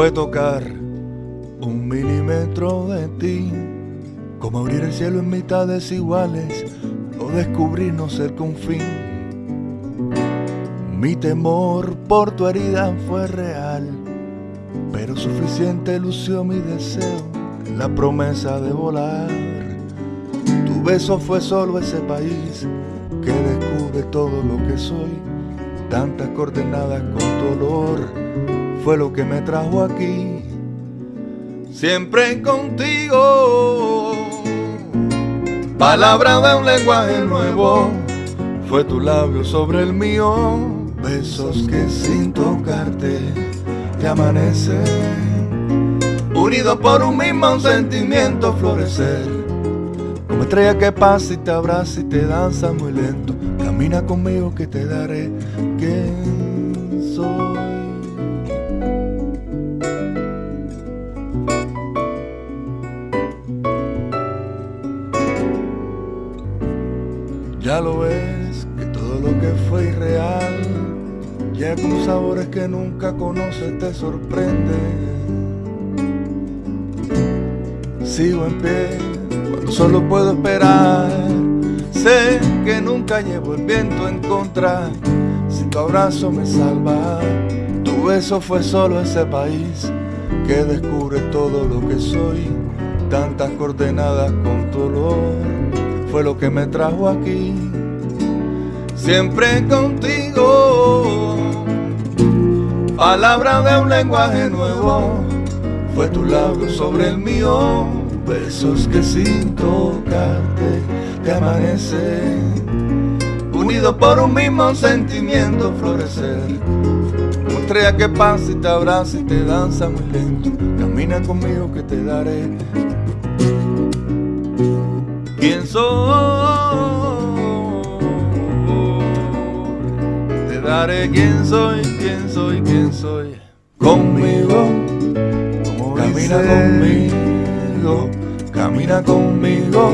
fue tocar un milímetro de ti, como abrir el cielo en mitades iguales o descubrir no ser con fin. Mi temor por tu herida fue real, pero suficiente lució mi deseo, la promesa de volar. Tu beso fue solo ese país que descubre todo lo que soy, tantas coordenadas con tu olor, fue lo que me trajo aquí, siempre contigo. Palabra de un lenguaje nuevo, fue tu labio sobre el mío, besos que sin tocarte te amanecen, unidos por un mismo sentimiento florecer, como estrella que pasa y te abraza y te danza muy lento, camina conmigo que te daré quién soy. Ya lo ves, que todo lo que fue irreal Llega con sabores que nunca conoces, te sorprende. Sigo en pie cuando solo puedo esperar. Sé que nunca llevo el viento en contra. Si tu abrazo me salva Tu beso fue solo ese país Que descubre todo lo que soy. Tantas coordenadas con tu olor fue lo que me trajo aquí, siempre contigo. Palabra de un lenguaje nuevo, fue tu labio sobre el mío, besos que sin tocarte te amanecen, unidos por un mismo sentimiento florecer. Estrella que pasa y te abraza y te danza muy lento, camina conmigo que te daré quién soy. Te daré quién soy, quién soy, quién soy. Conmigo, camina conmigo, camina conmigo.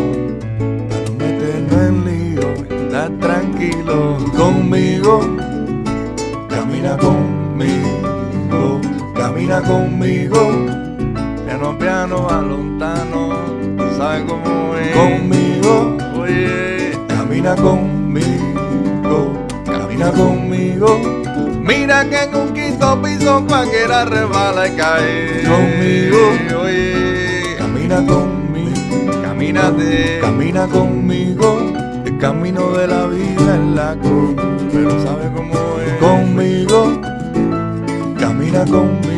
Para no meternos en lío, está tranquilo. Conmigo, camina conmigo, camina conmigo. Piano, piano, alontano, ¿sabes cómo es? Conmigo, oye, camina conmigo, camina conmigo. Mira que en un quinto piso cualquiera resbala y cae. Conmigo, oye, camina conmigo, camínate, camina conmigo. El camino de la vida es la cruz, pero ¿sabes cómo es? Conmigo, camina conmigo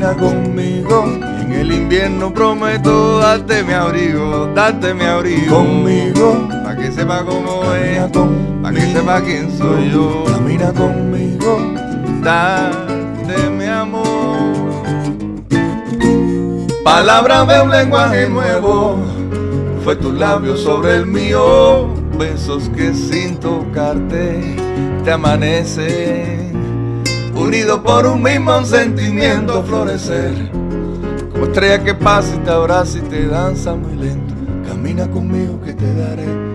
camina conmigo. En el invierno prometo darte mi abrigo, darte mi abrigo. Conmigo, para que sepa cómo es, para que sepa quién soy yo. Camina conmigo, darte mi amor. Palabra de un lenguaje nuevo, fue tu labio sobre el mío. Besos que sin tocarte te amanecen unido por un mismo sentimiento florecer. Como estrella que pasa y te abraza y te danza muy lento. Camina conmigo que te daré